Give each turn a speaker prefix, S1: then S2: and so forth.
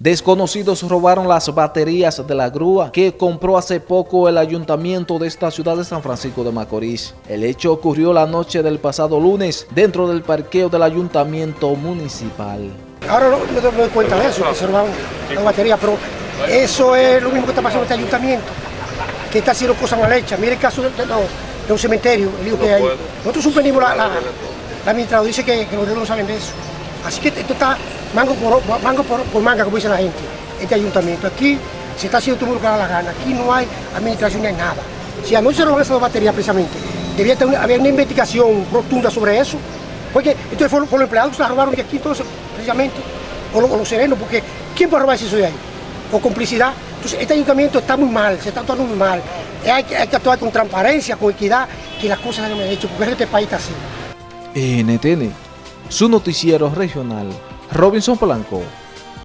S1: Desconocidos robaron las baterías de la grúa que compró hace poco el ayuntamiento de esta ciudad de San Francisco de Macorís. El hecho ocurrió la noche del pasado lunes dentro del parqueo del ayuntamiento municipal.
S2: Ahora no, no me doy cuenta de eso, que se robaron las baterías, pero eso es lo mismo que está pasando en este ayuntamiento, que está haciendo cosas mal hechas. Mire el caso de, de- no, de un cementerio, el lío que hay. Nosotros suspendimos la, la, la administradora, dice que, que los dedos no saben de eso. Así que esto está mango por, mango por, por manga, como dice la gente, este ayuntamiento. Aquí se está haciendo todo lo que da la gana, aquí no hay administración ni nada. Si anoche se robaron esas dos baterías precisamente, debía una- haber una investigación rotunda sobre eso, porque entonces fueron, los empleados que se robaron de aquí entonces, precisamente, o, los- serenos, porque ¿quién puede robar eso de ahí? O complicidad. Entonces este ayuntamiento está muy mal, se está actuando muy mal. Hay, hay que actuar con transparencia, con equidad, que las cosas se han hecho, porque este país está así.
S1: NTN, su noticiero regional, Robinson Blanco.